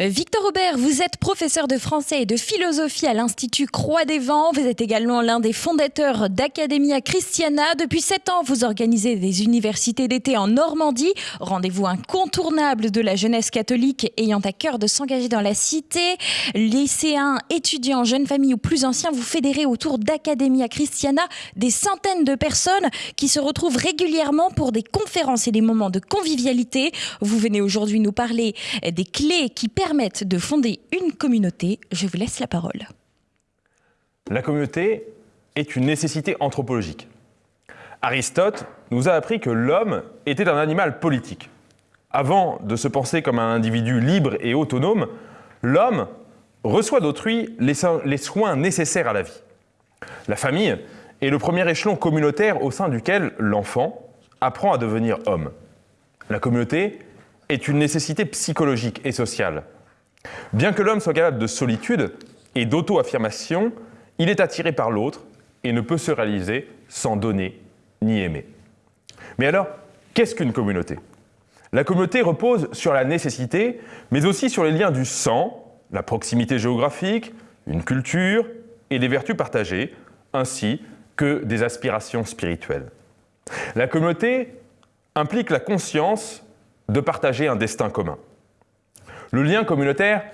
Euh, Victor Aubert, vous êtes professeur de français et de philosophie à l'Institut Croix des Vents. Vous êtes également l'un des fondateurs d'Academia Christiana. Depuis sept ans, vous organisez des universités d'été en Normandie. Rendez-vous incontournable de la jeunesse catholique ayant à cœur de s'engager dans la cité. Lycéens, étudiants, jeunes familles ou plus anciens, vous fédérez autour d'Academia Christiana des centaines de personnes qui se retrouvent régulièrement pour des conférences et des moments de convivialité. Vous venez aujourd'hui nous parler des clés qui permettent de fonder une communauté. Je vous laisse la parole. La communauté est une nécessité anthropologique. Aristote nous a appris que l'homme était un animal politique. Avant de se penser comme un individu libre et autonome, l'homme reçoit d'autrui les, les soins nécessaires à la vie. La famille est le premier échelon communautaire au sein duquel l'enfant apprend à devenir homme. La communauté est une nécessité psychologique et sociale. Bien que l'homme soit capable de solitude et d'auto-affirmation, il est attiré par l'autre et ne peut se réaliser sans donner ni aimer. Mais alors, qu'est-ce qu'une communauté? La communauté repose sur la nécessité, mais aussi sur les liens du sang, la proximité géographique, une culture et des vertus partagées, ainsi que des aspirations spirituelles. La communauté implique la conscience de partager un destin commun. Le lien communautaire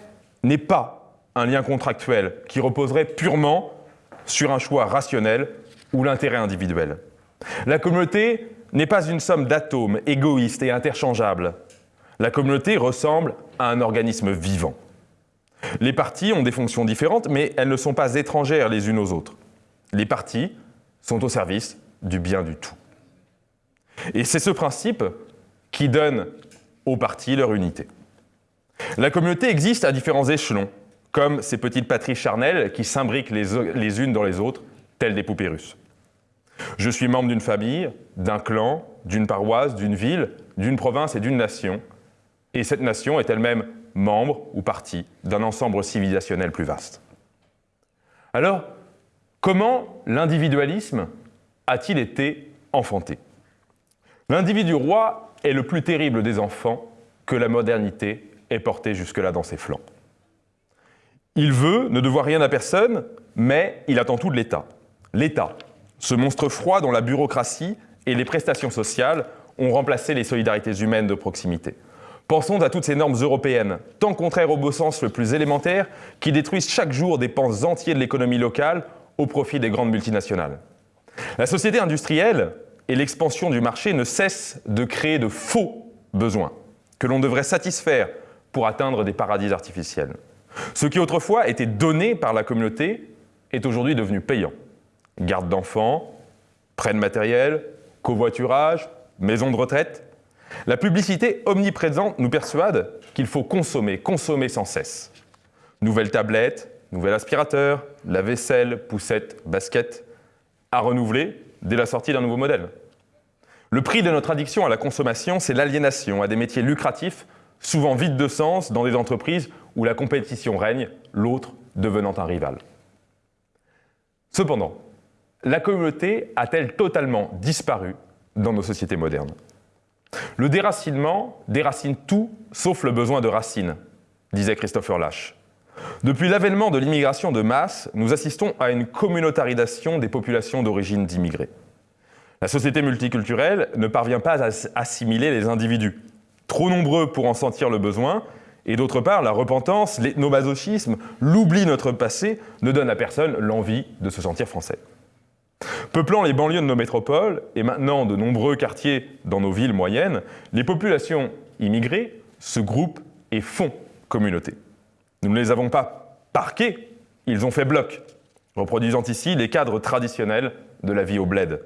n'est pas un lien contractuel qui reposerait purement sur un choix rationnel ou l'intérêt individuel. La communauté n'est pas une somme d'atomes égoïstes et interchangeables. La communauté ressemble à un organisme vivant. Les parties ont des fonctions différentes, mais elles ne sont pas étrangères les unes aux autres. Les parties sont au service du bien du tout. Et c'est ce principe qui donne aux parties leur unité. La communauté existe à différents échelons, comme ces petites patries charnelles qui s'imbriquent les, unes dans les autres, telles des poupées russes. Je suis membre d'une famille, d'un clan, d'une paroisse, d'une ville, d'une province et d'une nation, et cette nation est elle-même membre ou partie d'un ensemble civilisationnel plus vaste. Alors, comment l'individualisme a-t-il été enfanté? L'individu roi est le plus terrible des enfants que la modernité ait porté jusque-là dans ses flancs. Il veut ne devoir rien à personne, mais il attend tout de l'État. L'État, ce monstre froid dont la bureaucratie et les prestations sociales ont remplacé les solidarités humaines de proximité. Pensons à toutes ces normes européennes, tant contraires au beau sens le plus élémentaire, qui détruisent chaque jour des pans entiers de l'économie locale au profit des grandes multinationales. La société industrielle et l'expansion du marché ne cessent de créer de faux besoins que l'on devrait satisfaire pour atteindre des paradis artificiels. Ce qui autrefois était donné par la communauté est aujourd'hui devenu payant. Garde d'enfants, prêt de matériel, covoiturage, maison de retraite. La publicité omniprésente nous persuade qu'il faut consommer, consommer sans cesse. Nouvelles tablettes, nouvel aspirateur, la vaisselle, poussette, basket, à renouveler dès la sortie d'un nouveau modèle. Le prix de notre addiction à la consommation, c'est l'aliénation à des métiers lucratifs, souvent vides de sens, dans des entreprises où la compétition règne, l'autre devenant un rival. Cependant, la communauté a-t-elle totalement disparu dans nos sociétés modernes? Le déracinement déracine tout sauf le besoin de racines, disait Christopher Lash. Depuis l'avènement de l'immigration de masse, nous assistons à une communautarisation des populations d'origine d'immigrés. La société multiculturelle ne parvient pas à assimiler les individus, trop nombreux pour en sentir le besoin, et d'autre part, la repentance, l'ethnomasochisme, l'oubli de notre passé ne donne à personne l'envie de se sentir français. Peuplant les banlieues de nos métropoles, et maintenant de nombreux quartiers dans nos villes moyennes, les populations immigrées se groupent et font communauté. Nous ne les avons pas parqués, ils ont fait bloc, reproduisant ici les cadres traditionnels de la vie au bled.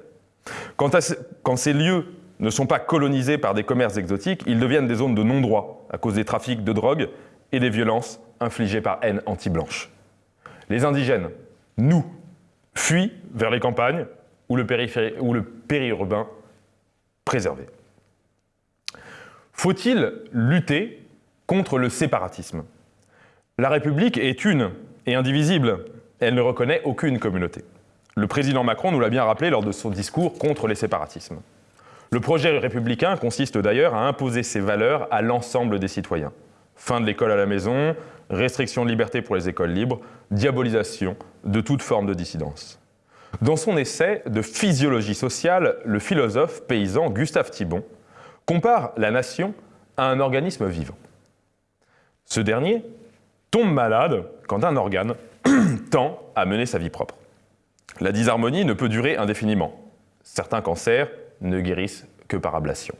Quand, ces lieux ne sont pas colonisés par des commerces exotiques, ils deviennent des zones de non-droit à cause des trafics de drogue et des violences infligées par haine anti-blanche. Les indigènes, nous, fuient vers les campagnes ou le, périurbain préservé. Faut-il lutter contre le séparatisme? La République est une et indivisible. Elle ne reconnaît aucune communauté. Le président Macron nous l'a bien rappelé lors de son discours contre les séparatismes. Le projet républicain consiste d'ailleurs à imposer ses valeurs à l'ensemble des citoyens. Fin de l'école à la maison, restriction de liberté pour les écoles libres, diabolisation de toute forme de dissidence. Dans son essai de physiologie sociale, le philosophe paysan Gustave Thibon compare la nation à un organisme vivant. Ce dernier tombe malade quand un organe tend à mener sa vie propre. La disharmonie ne peut durer indéfiniment. Certains cancers ne guérissent que par ablation.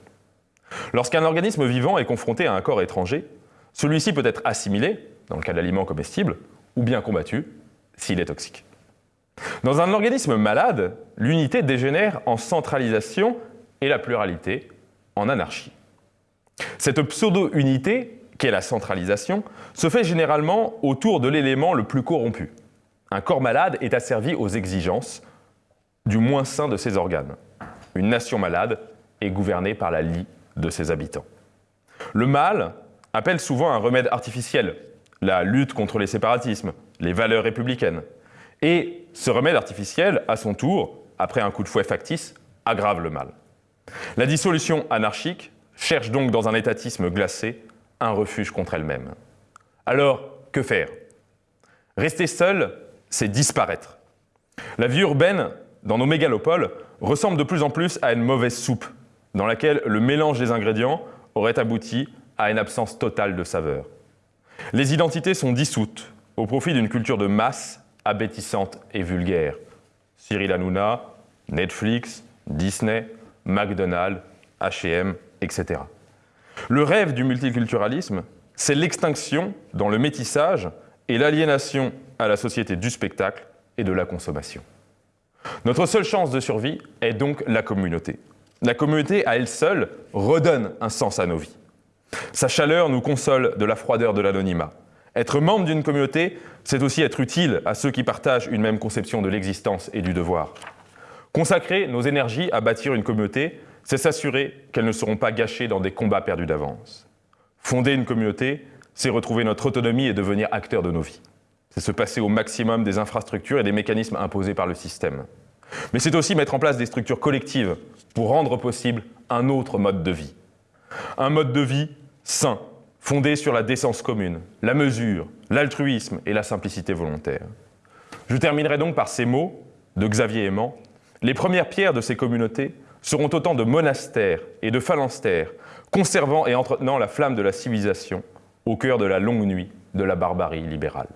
Lorsqu'un organisme vivant est confronté à un corps étranger, celui-ci peut être assimilé, dans le cas d'aliments comestibles, ou bien combattu, s'il est toxique. Dans un organisme malade, l'unité dégénère en centralisation et la pluralité en anarchie. Cette pseudo-unité, qu'est la centralisation, se fait généralement autour de l'élément le plus corrompu. Un corps malade est asservi aux exigences du moins sain de ses organes. Une nation malade est gouvernée par la lie de ses habitants. Le mal appelle souvent un remède artificiel, la lutte contre les séparatismes, les valeurs républicaines. Et ce remède artificiel, à son tour, après un coup de fouet factice, aggrave le mal. La dissolution anarchique cherche donc dans un étatisme glacé un refuge contre elle-même. Alors, que faire? Rester seul, c'est disparaître. La vie urbaine, dans nos mégalopoles, ressemble de plus en plus à une mauvaise soupe, dans laquelle le mélange des ingrédients aurait abouti à une absence totale de saveur. Les identités sont dissoutes au profit d'une culture de masse abétissante et vulgaire. Cyril Hanouna, Netflix, Disney, McDonald's, H&M, etc. Le rêve du multiculturalisme, c'est l'extinction dans le métissage et l'aliénation à la société du spectacle et de la consommation. Notre seule chance de survie est donc la communauté. La communauté, à elle seule, redonne un sens à nos vies. Sa chaleur nous console de la froideur de l'anonymat. Être membre d'une communauté, c'est aussi être utile à ceux qui partagent une même conception de l'existence et du devoir. Consacrer nos énergies à bâtir une communauté, c'est s'assurer qu'elles ne seront pas gâchées dans des combats perdus d'avance. Fonder une communauté, c'est retrouver notre autonomie et devenir acteur de nos vies. C'est se passer au maximum des infrastructures et des mécanismes imposés par le système. Mais c'est aussi mettre en place des structures collectives pour rendre possible un autre mode de vie. Un mode de vie sain, fondé sur la décence commune, la mesure, l'altruisme et la simplicité volontaire. Je terminerai donc par ces mots de Xavier Aimant. Les premières pierres de ces communautés seront autant de monastères et de phalanstères, conservant et entretenant la flamme de la civilisation au cœur de la longue nuit de la barbarie libérale.